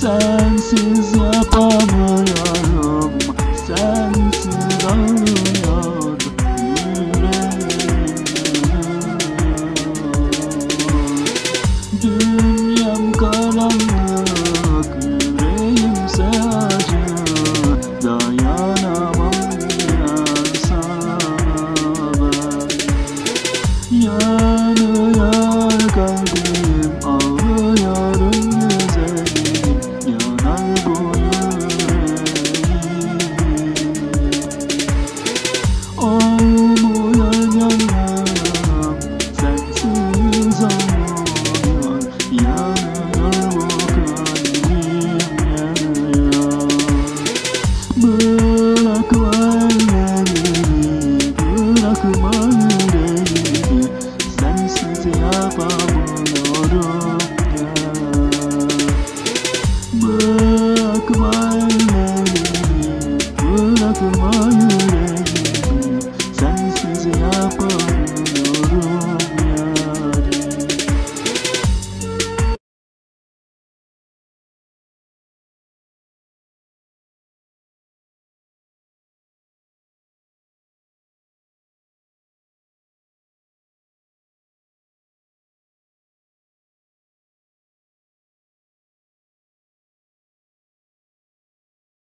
Sensiz yapamıyorum Sensiz ağrıyor yüreğim. Dünyam karanlık Yüreğimse acı Dayanamam ya sana. Ben Yanıyor kalbim akmay mevdi Bırakma